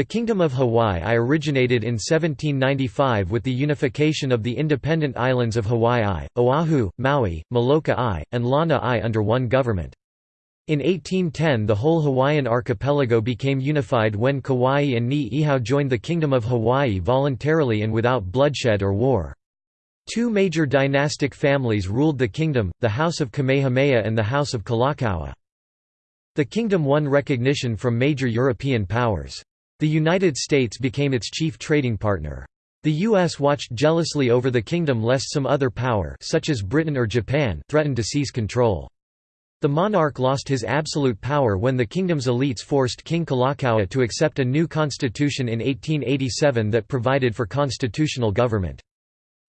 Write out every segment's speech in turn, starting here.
The Kingdom of Hawaii originated in 1795 with the unification of the independent islands of Hawaii, Oahu, Maui, Molokai, and Lanai under one government. In 1810 the whole Hawaiian archipelago became unified when Kauai and Ni'ihau joined the Kingdom of Hawaii voluntarily and without bloodshed or war. Two major dynastic families ruled the kingdom, the House of Kamehameha and the House of Kalakaua. The kingdom won recognition from major European powers. The United States became its chief trading partner. The U.S. watched jealously over the kingdom lest some other power such as Britain or Japan threatened to seize control. The monarch lost his absolute power when the kingdom's elites forced King Kalakaua to accept a new constitution in 1887 that provided for constitutional government.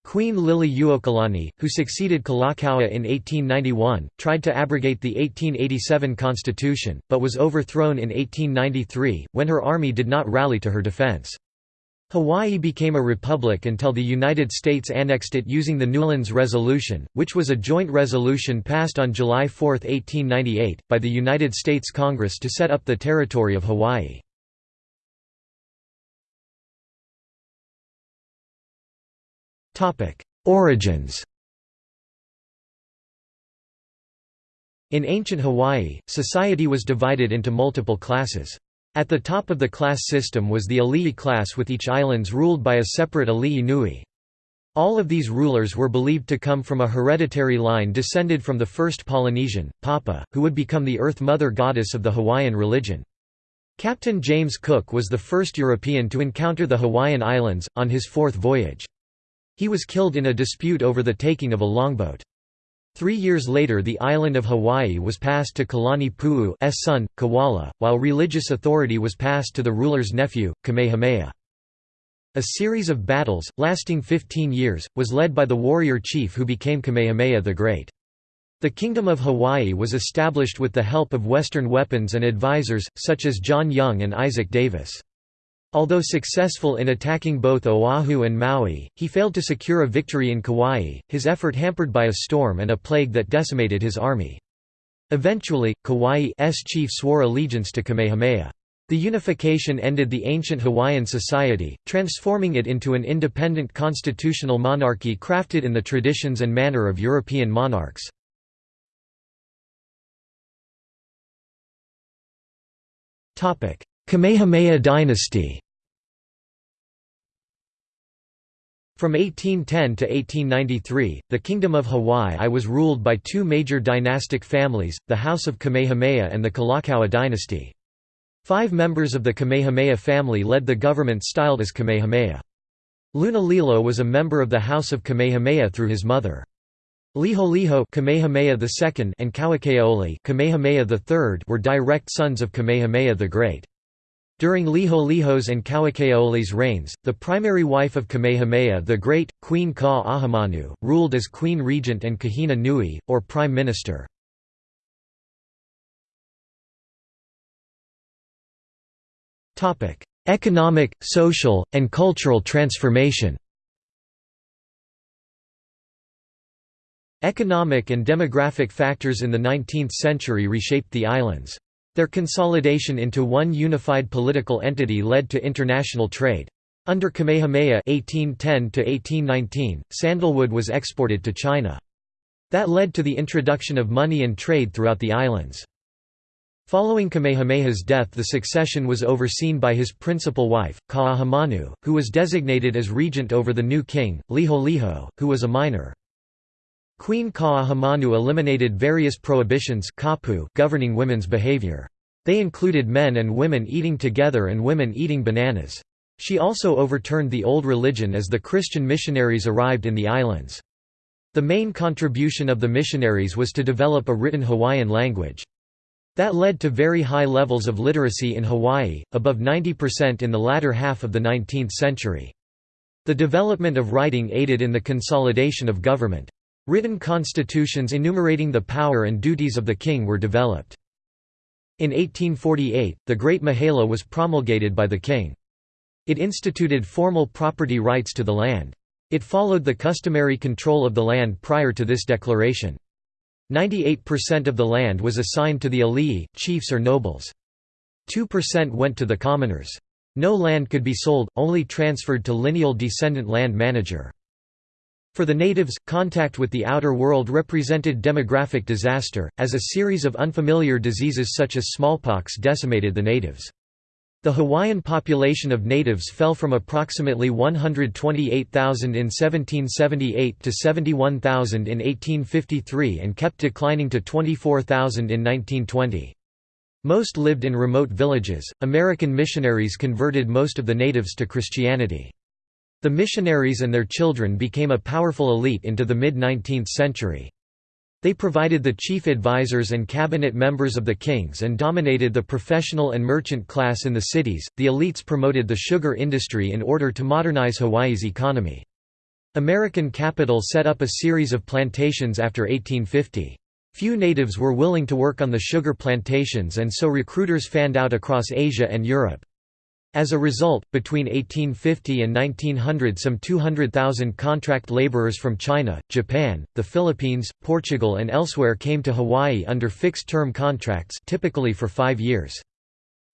Queen Liliuokalani, who succeeded Kalakaua in 1891, tried to abrogate the 1887 constitution, but was overthrown in 1893, when her army did not rally to her defense. Hawaii became a republic until the United States annexed it using the Newlands Resolution, which was a joint resolution passed on July 4, 1898, by the United States Congress to set up the territory of Hawaii. Origins In ancient Hawaii, society was divided into multiple classes. At the top of the class system was the Alii class with each islands ruled by a separate Alii Nui. All of these rulers were believed to come from a hereditary line descended from the first Polynesian, Papa, who would become the Earth Mother goddess of the Hawaiian religion. Captain James Cook was the first European to encounter the Hawaiian Islands, on his fourth voyage. He was killed in a dispute over the taking of a longboat. Three years later the island of Hawaii was passed to Kalani Pu'u's son, Kawala, while religious authority was passed to the ruler's nephew, Kamehameha. A series of battles, lasting 15 years, was led by the warrior chief who became Kamehameha the Great. The Kingdom of Hawaii was established with the help of Western weapons and advisors, such as John Young and Isaac Davis. Although successful in attacking both Oahu and Maui, he failed to secure a victory in Kauai, his effort hampered by a storm and a plague that decimated his army. Eventually, Kauai's chief swore allegiance to Kamehameha. The unification ended the ancient Hawaiian society, transforming it into an independent constitutional monarchy crafted in the traditions and manner of European monarchs. Kamehameha dynasty From 1810 to 1893, the Kingdom of Hawaii was ruled by two major dynastic families, the House of Kamehameha and the Kalakaua dynasty. Five members of the Kamehameha family led the government styled as Kamehameha. Lunalilo was a member of the House of Kamehameha through his mother. Liholiho Kamehameha II and Kauikeaouli Kamehameha III were direct sons of Kamehameha the Great. During Liholiho's and Kauikeaouli's reigns, the primary wife of Kamehameha the Great, Queen Ka'ahumanu, ruled as Queen Regent and Kuhina Nui, or Prime Minister. Economic, social, and cultural transformation Economic and demographic factors in the 19th century reshaped the islands. Their consolidation into one unified political entity led to international trade. Under Kamehameha 1810 sandalwood was exported to China. That led to the introduction of money and trade throughout the islands. Following Kamehameha's death the succession was overseen by his principal wife, Ka'ahumanu, who was designated as regent over the new king, Liholiho, who was a minor. Queen Ka'ahumanu eliminated various prohibitions governing women's behavior. They included men and women eating together and women eating bananas. She also overturned the old religion as the Christian missionaries arrived in the islands. The main contribution of the missionaries was to develop a written Hawaiian language. That led to very high levels of literacy in Hawaii, above 90% in the latter half of the 19th century. The development of writing aided in the consolidation of government. Written constitutions enumerating the power and duties of the king were developed. In 1848, the Great Mahele was promulgated by the king. It instituted formal property rights to the land. It followed the customary control of the land prior to this declaration. 98% of the land was assigned to the alii, chiefs or nobles. 2% went to the commoners. No land could be sold, only transferred to lineal descendant land manager. For the natives, contact with the outer world represented demographic disaster, as a series of unfamiliar diseases such as smallpox decimated the natives. The Hawaiian population of natives fell from approximately 128,000 in 1778 to 71,000 in 1853 and kept declining to 24,000 in 1920. Most lived in remote villages. American missionaries converted most of the natives to Christianity. The missionaries and their children became a powerful elite into the mid-19th century. They provided the chief advisors and cabinet members of the kings and dominated the professional and merchant class in the cities. The elites promoted the sugar industry in order to modernize Hawaii's economy. American capital set up a series of plantations after 1850. Few natives were willing to work on the sugar plantations and so recruiters fanned out across Asia and Europe. As a result, between 1850 and 1900 some 200,000 contract laborers from China, Japan, the Philippines, Portugal and elsewhere came to Hawaii under fixed-term contracts typically for five years.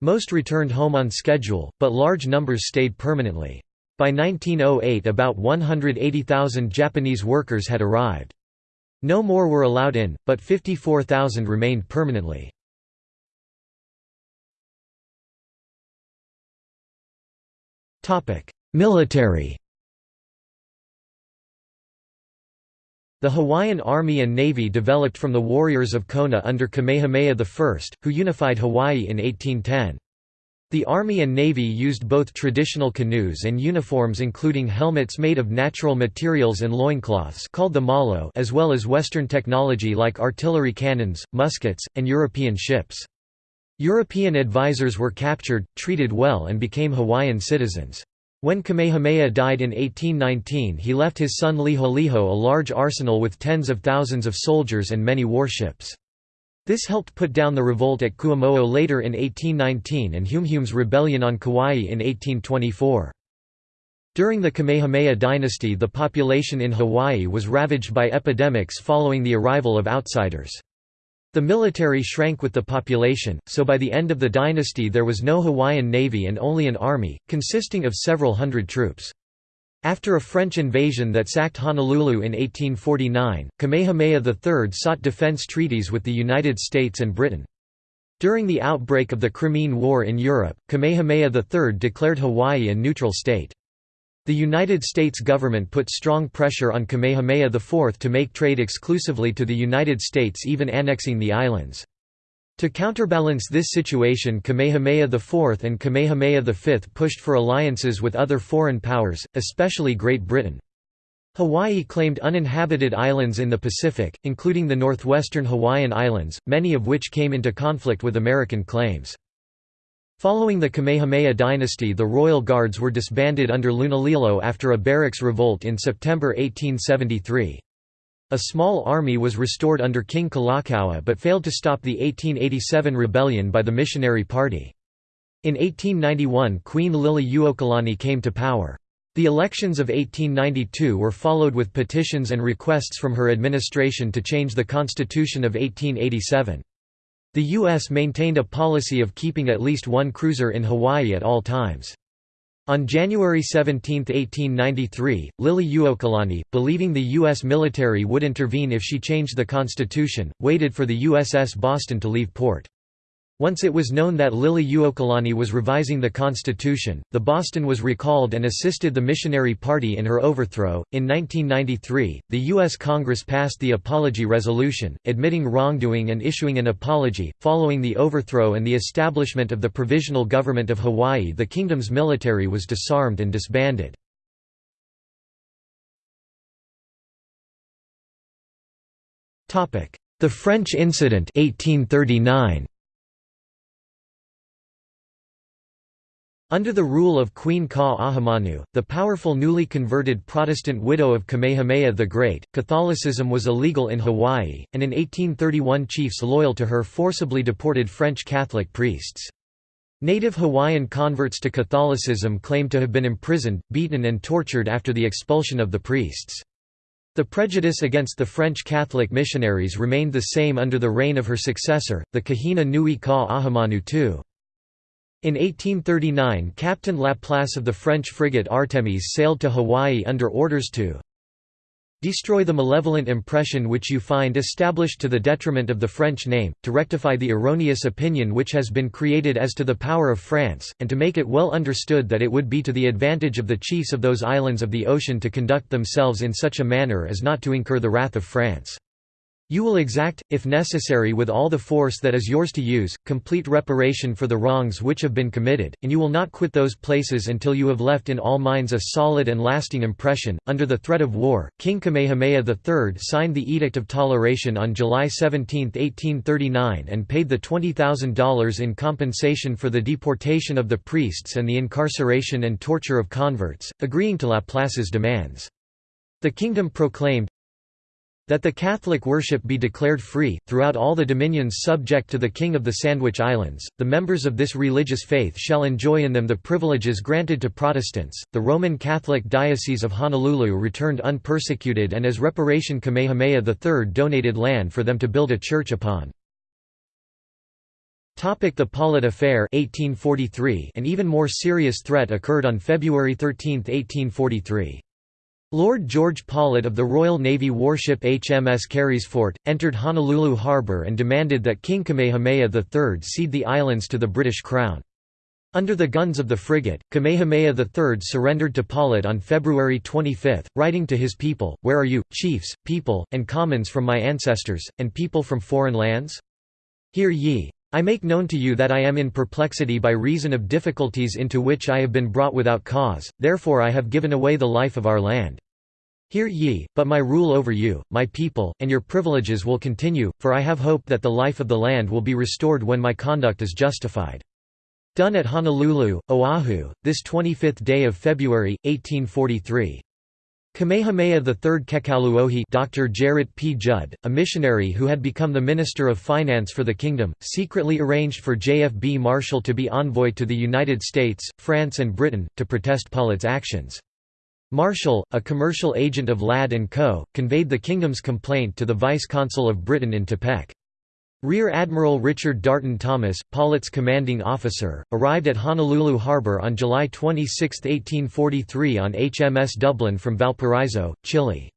Most returned home on schedule, but large numbers stayed permanently. By 1908 about 180,000 Japanese workers had arrived. No more were allowed in, but 54,000 remained permanently. Military The Hawaiian Army and Navy developed from the warriors of Kona under Kamehameha I, who unified Hawaii in 1810. The Army and Navy used both traditional canoes and uniforms including helmets made of natural materials and loincloths called the malo as well as Western technology like artillery cannons, muskets, and European ships. European advisors were captured, treated well and became Hawaiian citizens. When Kamehameha died in 1819 he left his son Liholiho a large arsenal with tens of thousands of soldiers and many warships. This helped put down the revolt at Kuamo'o later in 1819 and Humehume's rebellion on Kauai in 1824. During the Kamehameha dynasty the population in Hawaii was ravaged by epidemics following the arrival of outsiders. The military shrank with the population, so by the end of the dynasty there was no Hawaiian navy and only an army, consisting of several hundred troops. After a French invasion that sacked Honolulu in 1849, Kamehameha III sought defense treaties with the United States and Britain. During the outbreak of the Crimean War in Europe, Kamehameha III declared Hawaii a neutral state. The United States government put strong pressure on Kamehameha IV to make trade exclusively to the United States even annexing the islands. To counterbalance this situation Kamehameha IV and Kamehameha V pushed for alliances with other foreign powers, especially Great Britain. Hawaii claimed uninhabited islands in the Pacific, including the northwestern Hawaiian Islands, many of which came into conflict with American claims. Following the Kamehameha dynasty the Royal Guards were disbanded under Lunalilo after a barracks revolt in September 1873. A small army was restored under King Kalakaua but failed to stop the 1887 rebellion by the missionary party. In 1891 Queen Liliuokalani came to power. The elections of 1892 were followed with petitions and requests from her administration to change the constitution of 1887. The U.S. maintained a policy of keeping at least one cruiser in Hawaii at all times. On January 17, 1893, Liliuokalani, believing the U.S. military would intervene if she changed the constitution, waited for the USS Boston to leave port. Once it was known that Liliuokalani was revising the constitution, the Boston was recalled and assisted the missionary party in her overthrow. In 1993, the U.S. Congress passed the Apology Resolution, admitting wrongdoing and issuing an apology. Following the overthrow and the establishment of the Provisional Government of Hawaii, the kingdom's military was disarmed and disbanded. The French Incident 1839. Under the rule of Queen Ka'ahumanu, the powerful newly converted Protestant widow of Kamehameha the Great, Catholicism was illegal in Hawaii, and in 1831 chiefs loyal to her forcibly deported French Catholic priests. Native Hawaiian converts to Catholicism claimed to have been imprisoned, beaten and tortured after the expulsion of the priests. The prejudice against the French Catholic missionaries remained the same under the reign of her successor, the Kuhina Nui Ka'ahumanu II. In 1839 Captain Laplace of the French frigate Artemis sailed to Hawaii under orders to Destroy the malevolent impression which you find established to the detriment of the French name, to rectify the erroneous opinion which has been created as to the power of France, and to make it well understood that it would be to the advantage of the chiefs of those islands of the ocean to conduct themselves in such a manner as not to incur the wrath of France. You will exact, if necessary with all the force that is yours to use, complete reparation for the wrongs which have been committed, and you will not quit those places until you have left in all minds a solid and lasting impression. Under the threat of war, King Kamehameha III signed the Edict of Toleration on July 17, 1839 and paid the $20,000 in compensation for the deportation of the priests and the incarceration and torture of converts, agreeing to Laplace's demands. The kingdom proclaimed, that the Catholic worship be declared free, throughout all the dominions subject to the King of the Sandwich Islands. The members of this religious faith shall enjoy in them the privileges granted to Protestants. The Roman Catholic Diocese of Honolulu returned unpersecuted, and as reparation, Kamehameha III donated land for them to build a church upon. The Paulet Affair 1843 An even more serious threat occurred on February 13, 1843. Lord George Paulet of the Royal Navy warship HMS Carysfort, entered Honolulu harbour and demanded that King Kamehameha III cede the islands to the British Crown. Under the guns of the frigate, Kamehameha III surrendered to Paulet on February 25, writing to his people, Where are you, chiefs, people, and commons from my ancestors, and people from foreign lands? Hear ye. I make known to you that I am in perplexity by reason of difficulties into which I have been brought without cause, therefore I have given away the life of our land. Hear ye, but my rule over you, my people, and your privileges will continue, for I have hope that the life of the land will be restored when my conduct is justified. Done at Honolulu, Oahu, this 25th day of February, 1843. Kamehameha III Kekauluohi Dr. Gerrit P. Judd, a missionary who had become the Minister of Finance for the kingdom, secretly arranged for J.F.B. Marshall to be envoy to the United States, France and Britain, to protest Paulet's actions. Marshall, a commercial agent of Ladd & Co., conveyed the kingdom's complaint to the Vice-Consul of Britain in Tepic. Rear Admiral Richard Darton Thomas, Paulet's commanding officer, arrived at Honolulu Harbor on July 26, 1843 on HMS Dublin from Valparaiso, Chile.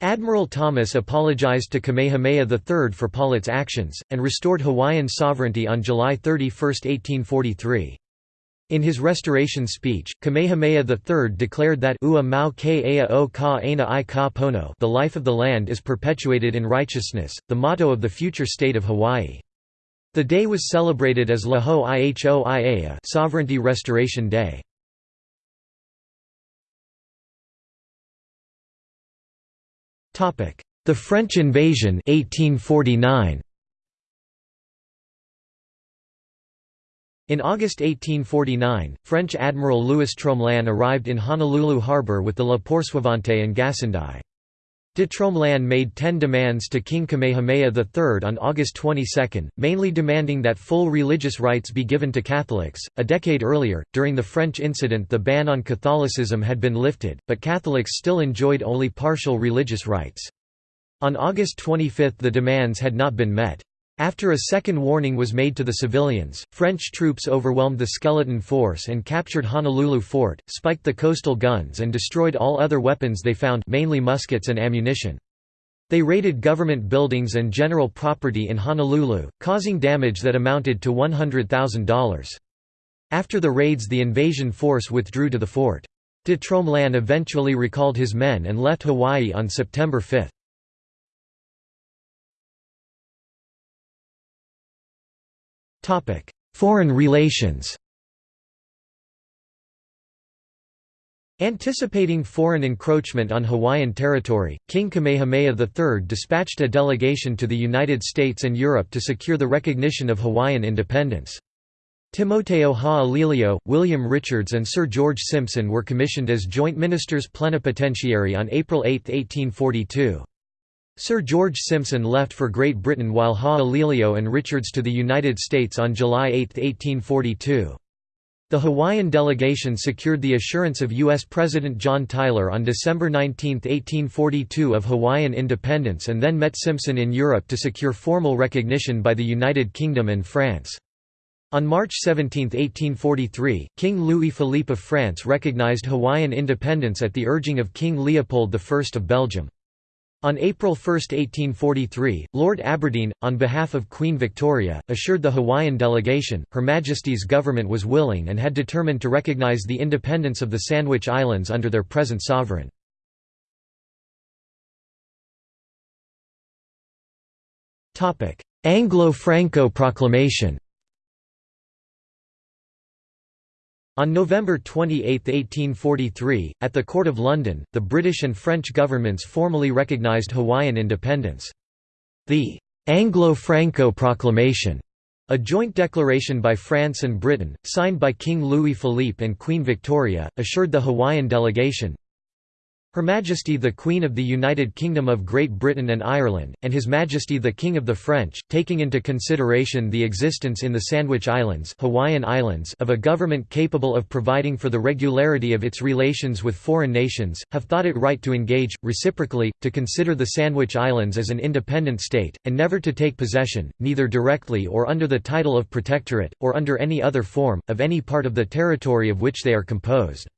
Admiral Thomas apologized to Kamehameha III for Paulet's actions, and restored Hawaiian sovereignty on July 31, 1843. In his restoration speech, Kamehameha III declared that Ua mau o ka aina i ka pono the life of the land is perpetuated in righteousness, the motto of the future state of Hawaii. The day was celebrated as La Hoihoi Ea Sovereignty Restoration Day. The French invasion 1849. In August 1849, French Admiral Louis Tromelin arrived in Honolulu harbor with the La Poursuivante and Gassendi. De Tromelin made ten demands to King Kamehameha III on August 22, mainly demanding that full religious rights be given to Catholics. A decade earlier, during the French incident, the ban on Catholicism had been lifted, but Catholics still enjoyed only partial religious rights. On August 25 the demands had not been met. After a second warning was made to the civilians, French troops overwhelmed the skeleton force and captured Honolulu Fort, spiked the coastal guns and destroyed all other weapons they found mainly muskets and ammunition. They raided government buildings and general property in Honolulu, causing damage that amounted to $100,000. After the raids the invasion force withdrew to the fort. De Tromelin eventually recalled his men and left Hawaii on September 5. Foreign relations Anticipating foreign encroachment on Hawaiian territory, King Kamehameha III dispatched a delegation to the United States and Europe to secure the recognition of Hawaiian independence. Timoteo Ha'alilio, William Richards and Sir George Simpson were commissioned as joint ministers plenipotentiary on April 8, 1842. Sir George Simpson left for Great Britain while Ha'alilio and Richards to the United States on July 8, 1842. The Hawaiian delegation secured the assurance of U.S. President John Tyler on December 19, 1842 of Hawaiian independence and then met Simpson in Europe to secure formal recognition by the United Kingdom and France. On March 17, 1843, King Louis-Philippe of France recognized Hawaiian independence at the urging of King Leopold I of Belgium. On April 1, 1843, Lord Aberdeen, on behalf of Queen Victoria, assured the Hawaiian delegation, Her Majesty's government was willing and had determined to recognize the independence of the Sandwich Islands under their present sovereign. Anglo-Franco proclamation On November 28, 1843, at the Court of London, the British and French governments formally recognised Hawaiian independence. The Anglo-Franco Proclamation, a joint declaration by France and Britain, signed by King Louis-Philippe and Queen Victoria, assured the Hawaiian delegation, her Majesty the Queen of the United Kingdom of Great Britain and Ireland, and His Majesty the King of the French, taking into consideration the existence in the Sandwich Islands, Hawaiian Islands of a government capable of providing for the regularity of its relations with foreign nations, have thought it right to engage, reciprocally, to consider the Sandwich Islands as an independent state, and never to take possession, neither directly or under the title of protectorate, or under any other form, of any part of the territory of which they are composed.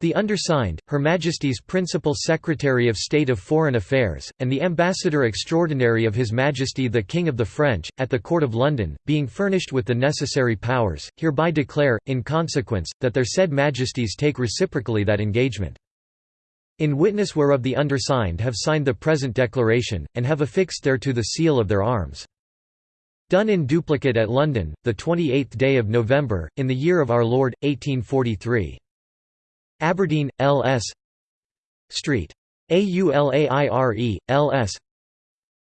The undersigned, Her Majesty's Principal Secretary of State of Foreign Affairs, and the Ambassador Extraordinary of His Majesty the King of the French, at the Court of London, being furnished with the necessary powers, hereby declare, in consequence, that their said Majesties take reciprocally that engagement. In witness whereof the undersigned have signed the present declaration, and have affixed thereto the seal of their arms. Done in duplicate at London, the 28th day of November, in the year of our Lord, 1843. Aberdeen, L.S. Street. Aulaire, L.S.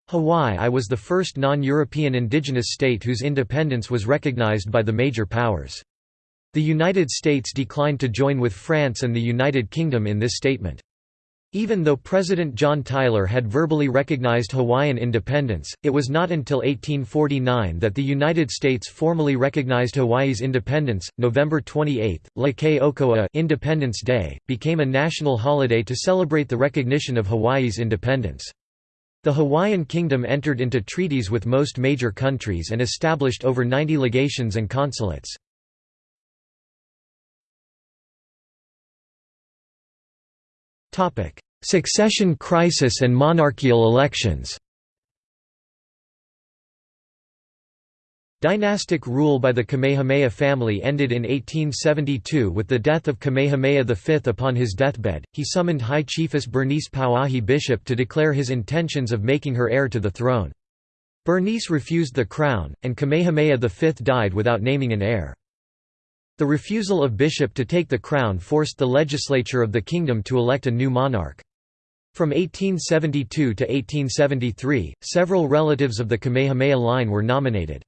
Hawaii I was the first non-European indigenous state whose independence was recognized by the major powers. The United States declined to join with France and the United Kingdom in this statement. Even though President John Tyler had verbally recognized Hawaiian independence, it was not until 1849 that the United States formally recognized Hawaii's independence. November 28, Leke Independence Day, became a national holiday to celebrate the recognition of Hawaii's independence. The Hawaiian Kingdom entered into treaties with most major countries and established over 90 legations and consulates. Succession crisis and monarchical elections Dynastic rule by the Kamehameha family ended in 1872 with the death of Kamehameha V. Upon his deathbed, he summoned High Chiefess Bernice Pauahi Bishop to declare his intentions of making her heir to the throne. Bernice refused the crown, and Kamehameha V died without naming an heir. The refusal of Bishop to take the crown forced the legislature of the kingdom to elect a new monarch. From 1872 to 1873, several relatives of the Kamehameha line were nominated.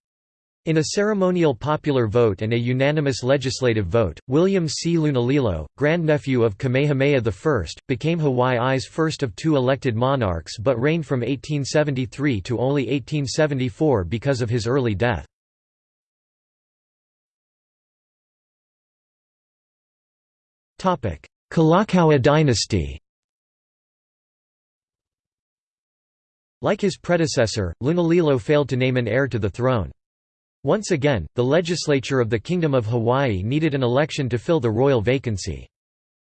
In a ceremonial popular vote and a unanimous legislative vote, William C. Lunalilo, grandnephew of Kamehameha I, became Hawaii's first of two elected monarchs but reigned from 1873 to only 1874 because of his early death. Kalakaua dynasty Like his predecessor, Lunalilo failed to name an heir to the throne. Once again, the legislature of the Kingdom of Hawaii needed an election to fill the royal vacancy.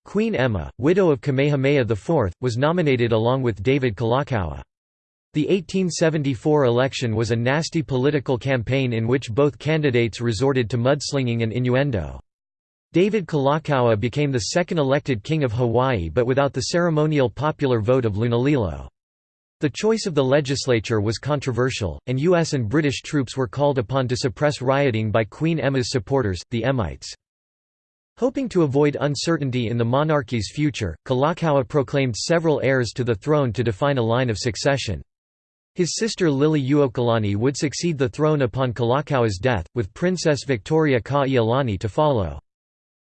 Queen Emma, widow of Kamehameha IV, was nominated along with David Kalakaua. The 1874 election was a nasty political campaign in which both candidates resorted to mudslinging and innuendo. David Kalakaua became the second elected king of Hawaii but without the ceremonial popular vote of Lunalilo. The choice of the legislature was controversial, and U.S. and British troops were called upon to suppress rioting by Queen Emma's supporters, the Emmites. Hoping to avoid uncertainty in the monarchy's future, Kalakaua proclaimed several heirs to the throne to define a line of succession. His sister Liliuokalani would succeed the throne upon Kalakaua's death, with Princess Victoria Ka'iulani to follow.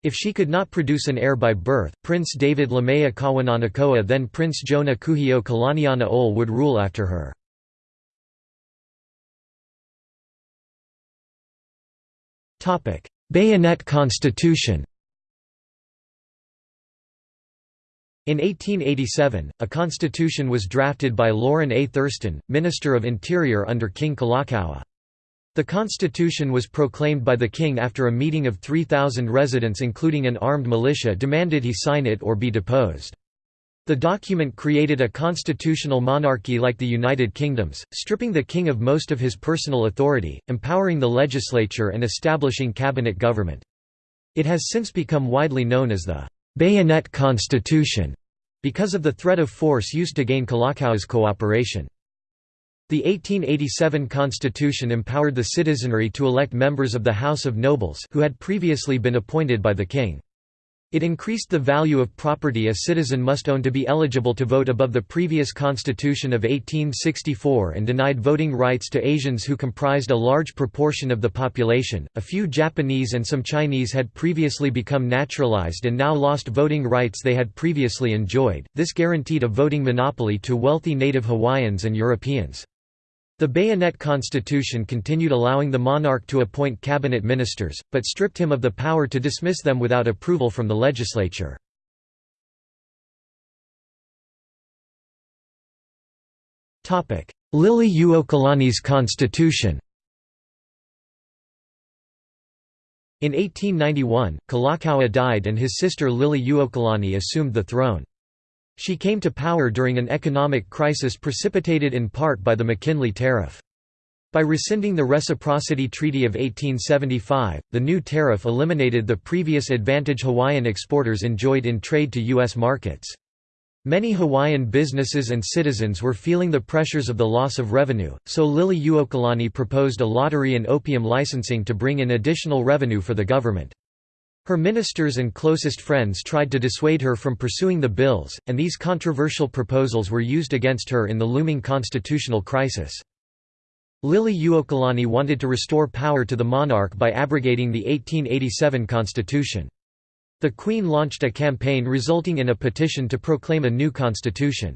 If she could not produce an heir by birth, Prince David Lamea Kawananakoa then Prince Jonah Kuhio Kalanianaole would rule after her. Bayonet Constitution In 1887, a constitution was drafted by Lorrin A. Thurston, Minister of Interior under King Kalakaua. The constitution was proclaimed by the king after a meeting of 3,000 residents including an armed militia demanded he sign it or be deposed. The document created a constitutional monarchy like the United Kingdom's, stripping the king of most of his personal authority, empowering the legislature and establishing cabinet government. It has since become widely known as the «bayonet constitution» because of the threat of force used to gain Kalakaua's cooperation. The 1887 constitution empowered the citizenry to elect members of the House of Nobles who had previously been appointed by the king. It increased the value of property a citizen must own to be eligible to vote above the previous constitution of 1864 and denied voting rights to Asians who comprised a large proportion of the population. A few Japanese and some Chinese had previously become naturalized and now lost voting rights they had previously enjoyed. This guaranteed a voting monopoly to wealthy native Hawaiians and Europeans. The Bayonet Constitution continued allowing the monarch to appoint cabinet ministers, but stripped him of the power to dismiss them without approval from the legislature. Liliuokalani's constitution In 1891, Kalakaua died and his sister Liliuokalani assumed the throne. She came to power during an economic crisis precipitated in part by the McKinley Tariff. By rescinding the Reciprocity Treaty of 1875, the new tariff eliminated the previous advantage Hawaiian exporters enjoyed in trade to U.S. markets. Many Hawaiian businesses and citizens were feeling the pressures of the loss of revenue, so Liliuokalani proposed a lottery and opium licensing to bring in additional revenue for the government. Her ministers and closest friends tried to dissuade her from pursuing the bills, and these controversial proposals were used against her in the looming constitutional crisis. Liliuokalani wanted to restore power to the monarch by abrogating the 1887 constitution. The Queen launched a campaign resulting in a petition to proclaim a new constitution.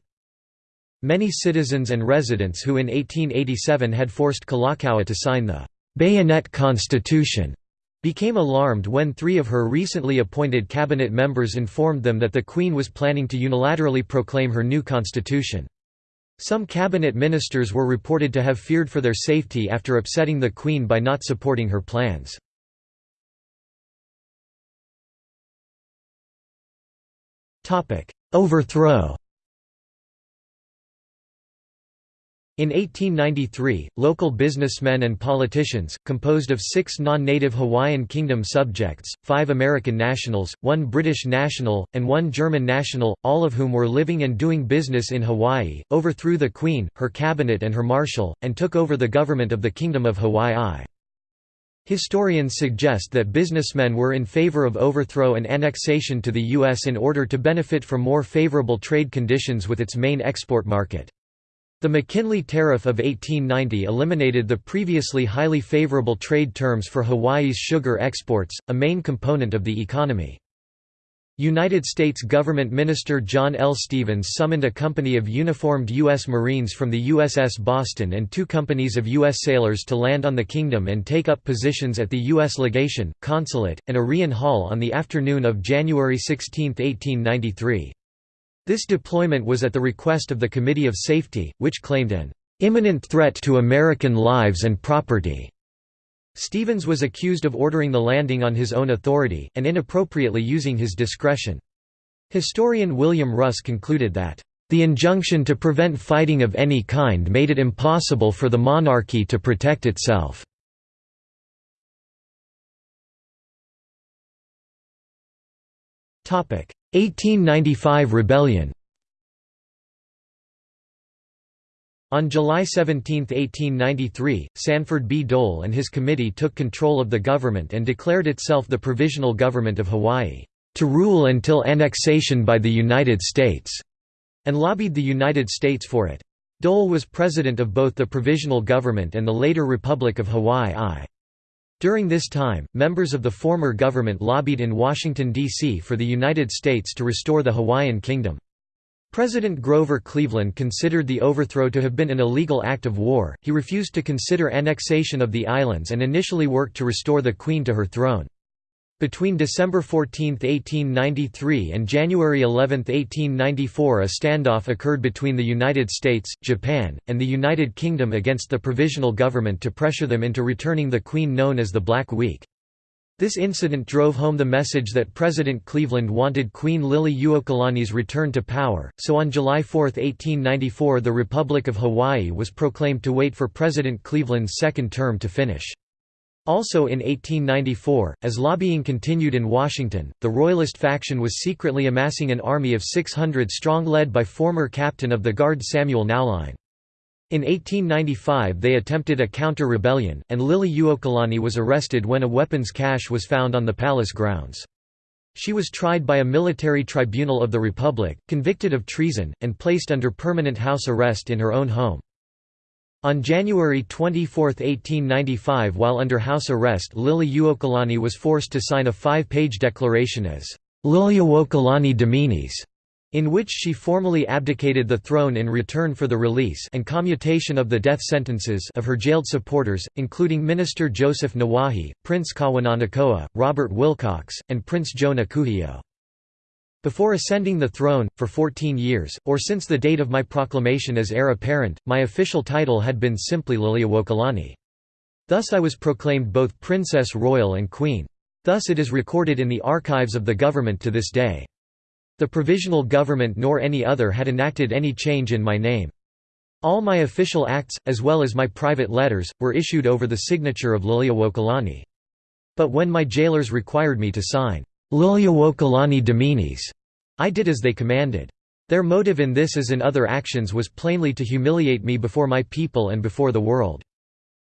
Many citizens and residents who in 1887 had forced Kalakaua to sign the «bayonet constitution» became alarmed when three of her recently appointed cabinet members informed them that the Queen was planning to unilaterally proclaim her new constitution. Some cabinet ministers were reported to have feared for their safety after upsetting the Queen by not supporting her plans. Overthrow In 1893, local businessmen and politicians, composed of six non-native Hawaiian Kingdom subjects, five American nationals, one British national, and one German national, all of whom were living and doing business in Hawaii, overthrew the Queen, her cabinet and her marshal, and took over the government of the Kingdom of Hawaii. Historians suggest that businessmen were in favor of overthrow and annexation to the U.S. in order to benefit from more favorable trade conditions with its main export market. The McKinley Tariff of 1890 eliminated the previously highly favorable trade terms for Hawaii's sugar exports, a main component of the economy. United States Government Minister John L. Stevens summoned a company of uniformed U.S. Marines from the USS Boston and two companies of U.S. sailors to land on the Kingdom and take up positions at the U.S. legation, consulate, and Arion Hall on the afternoon of January 16, 1893. This deployment was at the request of the Committee of Safety, which claimed an imminent threat to American lives and property. Stevens was accused of ordering the landing on his own authority, and inappropriately using his discretion. Historian William Russ concluded that, "...the injunction to prevent fighting of any kind made it impossible for the monarchy to protect itself." 1895 rebellion On July 17, 1893, Sanford B. Dole and his committee took control of the government and declared itself the Provisional Government of Hawaii, "...to rule until annexation by the United States", and lobbied the United States for it. Dole was president of both the Provisional Government and the later Republic of Hawaii I. During this time, members of the former government lobbied in Washington, D.C. for the United States to restore the Hawaiian Kingdom. President Grover Cleveland considered the overthrow to have been an illegal act of war, he refused to consider annexation of the islands and initially worked to restore the Queen to her throne. Between December 14, 1893 and January 11, 1894 a standoff occurred between the United States, Japan, and the United Kingdom against the provisional government to pressure them into returning the Queen known as the Black Week. This incident drove home the message that President Cleveland wanted Queen Liliuokalani's return to power, so on July 4, 1894 the Republic of Hawaii was proclaimed to wait for President Cleveland's second term to finish. Also in 1894, as lobbying continued in Washington, the Royalist faction was secretly amassing an army of 600 strong led by former captain of the Guard Samuel Nowlein. In 1895 they attempted a counter-rebellion, and Liliuokalani was arrested when a weapons cache was found on the palace grounds. She was tried by a military tribunal of the Republic, convicted of treason, and placed under permanent house arrest in her own home. On January 24, 1895 while under house arrest Liliuokalani was forced to sign a five-page declaration as Liliuokalani Dominis, in which she formally abdicated the throne in return for the release and commutation of the death sentences of her jailed supporters, including Minister Joseph Nawahi, Prince Kawananakoa, Robert Wilcox, and Prince Jonah Nakuhio. Before ascending the throne, for 14 years, or since the date of my proclamation as heir apparent, my official title had been simply Liliuokalani. Thus I was proclaimed both Princess Royal and Queen. Thus it is recorded in the archives of the government to this day. The provisional government nor any other had enacted any change in my name. All my official acts, as well as my private letters, were issued over the signature of Liliuokalani. But when my jailers required me to sign, Liliuokalani Dominis, I did as they commanded. Their motive in this as in other actions was plainly to humiliate me before my people and before the world.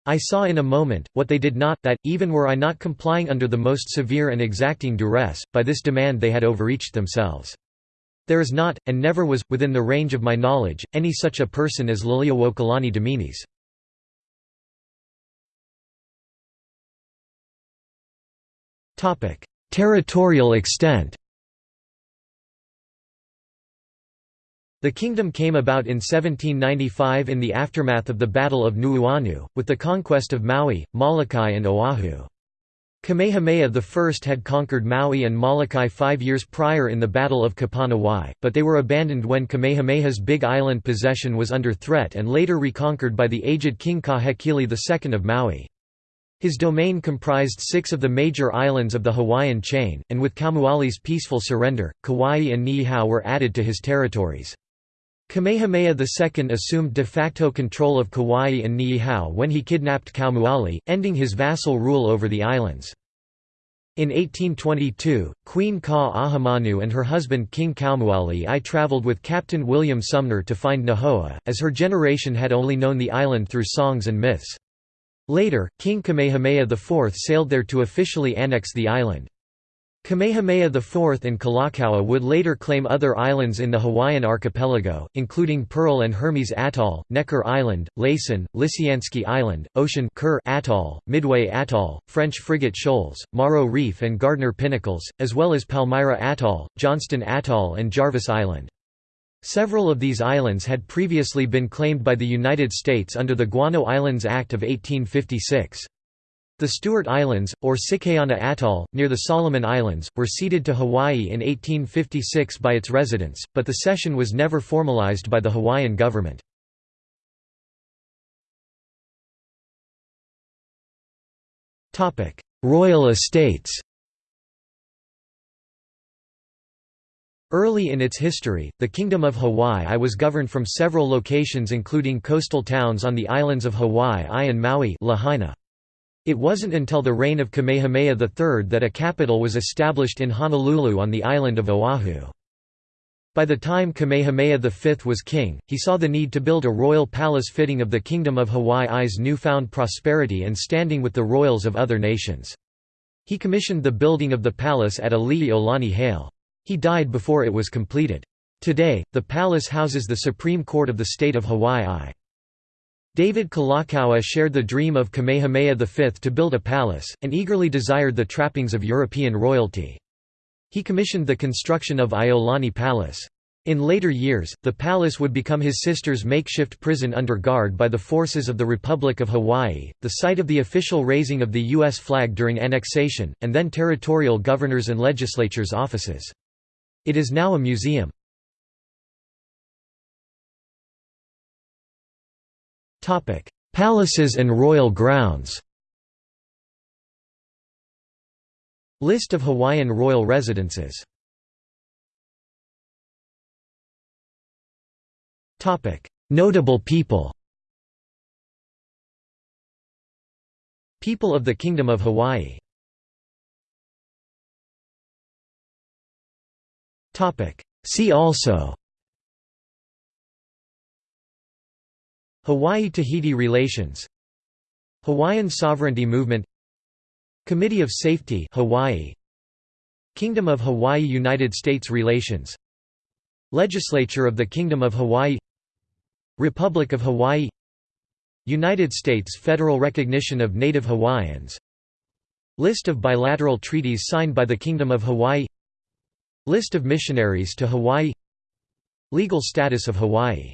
I saw in a moment, what they did not, that, even were I not complying under the most severe and exacting duress, by this demand they had overreached themselves. There is not, and never was, within the range of my knowledge, any such a person as Liliuokalani Dominis. Territorial extent The kingdom came about in 1795 in the aftermath of the Battle of Nuuanu, with the conquest of Maui, Molokai and Oahu. Kamehameha I had conquered Maui and Molokai five years prior in the Battle of Kepaniwai, but they were abandoned when Kamehameha's Big Island possession was under threat and later reconquered by the aged King Kahekili II of Maui. His domain comprised six of the major islands of the Hawaiian chain, and with Kaumualii's peaceful surrender, Kauai and Niihau were added to his territories. Kamehameha II assumed de facto control of Kauai and Niihau when he kidnapped Kaumualii, ending his vassal rule over the islands. In 1822, Queen Ka'ahumanu and her husband King Kaumualii travelled with Captain William Sumner to find Nihoa, as her generation had only known the island through songs and myths. Later, King Kamehameha IV sailed there to officially annex the island. Kamehameha IV and Kalakaua would later claim other islands in the Hawaiian archipelago, including Pearl and Hermes Atoll, Necker Island, Laysan, Lisianski Island, Ocean Kure Atoll, Midway Atoll, French Frigate Shoals, Maro Reef and Gardner Pinnacles, as well as Palmyra Atoll, Johnston Atoll and Jarvis Island. Several of these islands had previously been claimed by the United States under the Guano Islands Act of 1856. The Stewart Islands, or Sikayana Atoll, near the Solomon Islands, were ceded to Hawaii in 1856 by its residents, but the cession was never formalized by the Hawaiian government. Royal estates Early in its history, the Kingdom of Hawaii was governed from several locations including coastal towns on the islands of Hawaii and Maui Lahaina. It wasn't until the reign of Kamehameha III that a capital was established in Honolulu on the island of Oahu. By the time Kamehameha V was king, he saw the need to build a royal palace fitting of the Kingdom of Hawaii's newfound prosperity and standing with the royals of other nations. He commissioned the building of the palace at Ali'i Hale. He died before it was completed. Today, the palace houses the Supreme Court of the state of Hawaii. David Kalakaua shared the dream of Kamehameha V to build a palace, and eagerly desired the trappings of European royalty. He commissioned the construction of Iolani Palace. In later years, the palace would become his sister's makeshift prison under guard by the forces of the Republic of Hawaii, the site of the official raising of the U.S. flag during annexation, and then territorial governors and legislatures' offices. It is now a museum. Palaces and royal grounds. List of Hawaiian royal residences. Notable people. People of the Kingdom of Hawaii. See also Hawaii–Tahiti relations. Hawaiian sovereignty movement. Committee of Safety Hawaii. Kingdom of Hawaii United States relations. Legislature of the Kingdom of Hawaii. Republic of Hawaii. United States federal recognition of Native Hawaiians. List of bilateral treaties signed by the Kingdom of Hawaii. List of missionaries to Hawaii. Legal status of Hawaii